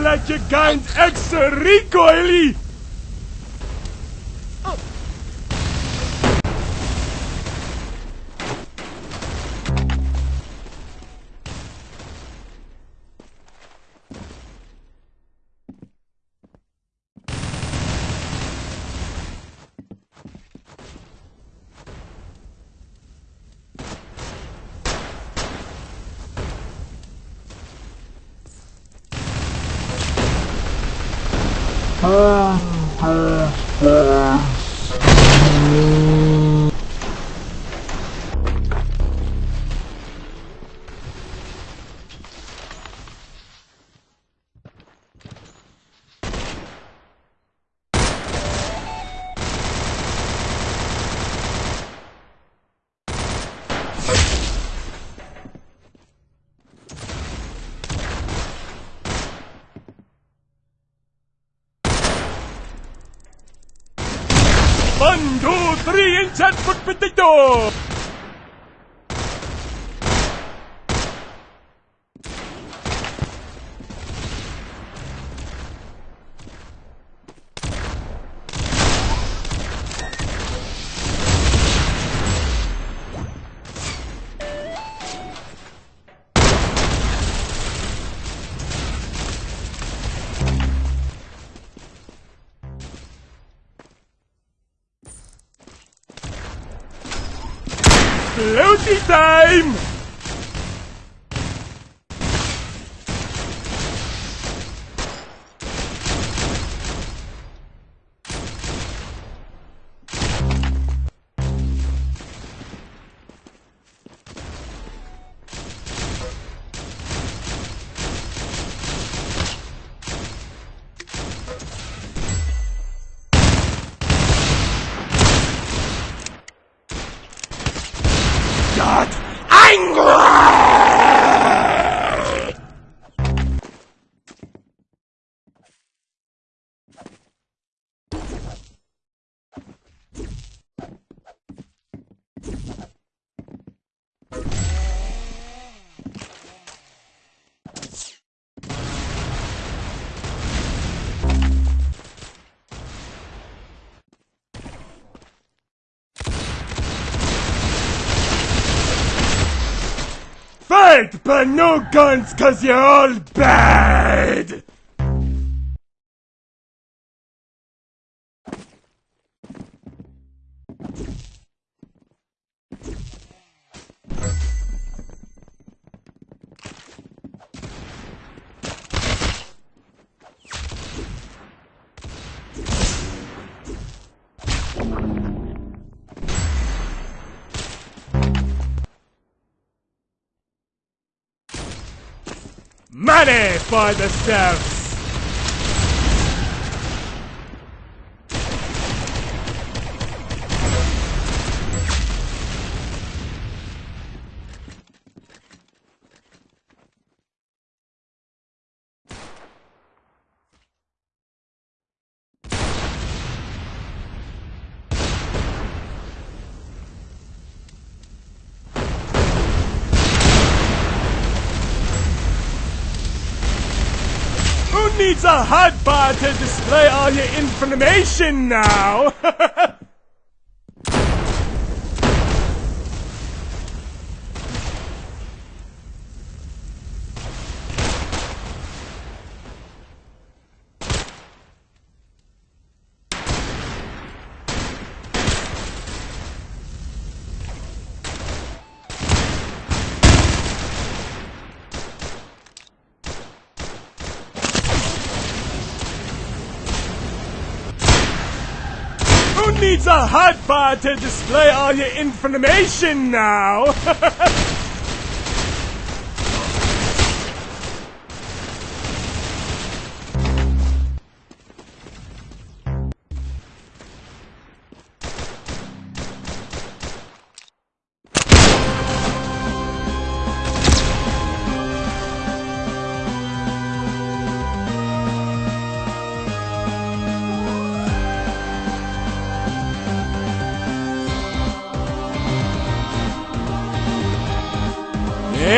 you like your guns extra recoily? เพ้ two, three, insert foot potato! Floaty Fight, but no guns, cause you're all bad! Money for the steps! Needs a hotbar to display all your information now? needs a hotbar to display all your information now? I'm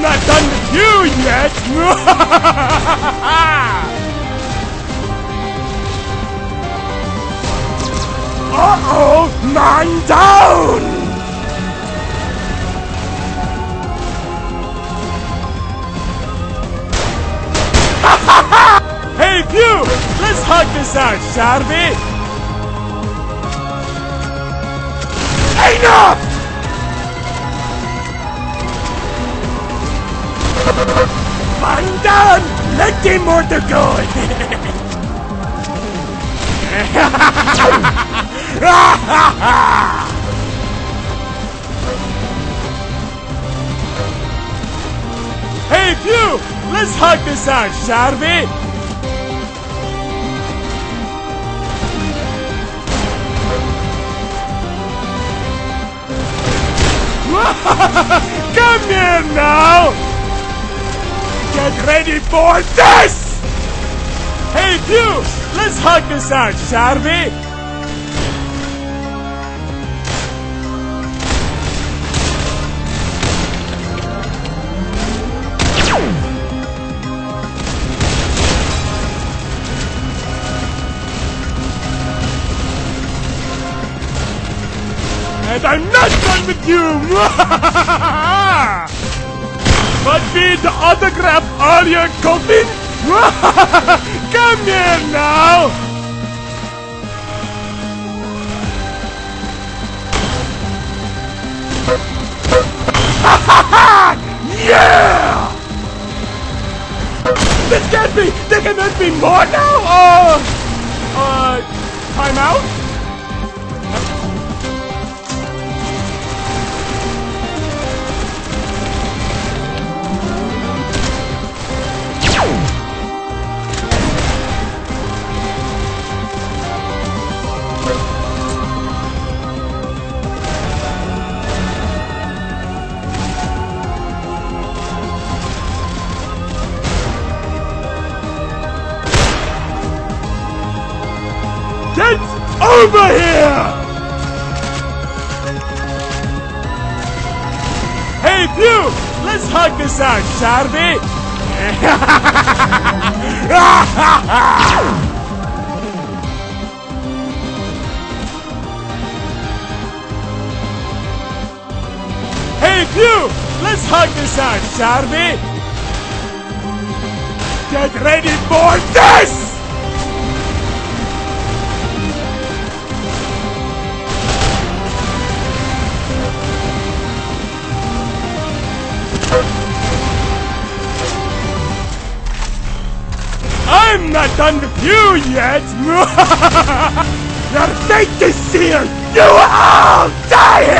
not done with you yet! Uh-oh! Mine down! Hug this out, shall we? Enough! Man down! Plenty more to go! hey, Pew! Let's hug this out, shall we? Come here now! Get ready for this! Hey, Pew! Let's hug this out, shall we? And I'm not done with you! but me to autograph all your coping? Come here now! yeah! This can't be! There cannot be more now! Uh, uh, time out? Get over here! Hey, Pew! Let's hug this out, shall we? hey, Pew! Let's hug this out, shall we? Get ready for this! I'm not done with you yet! Your fate is sealed! You all die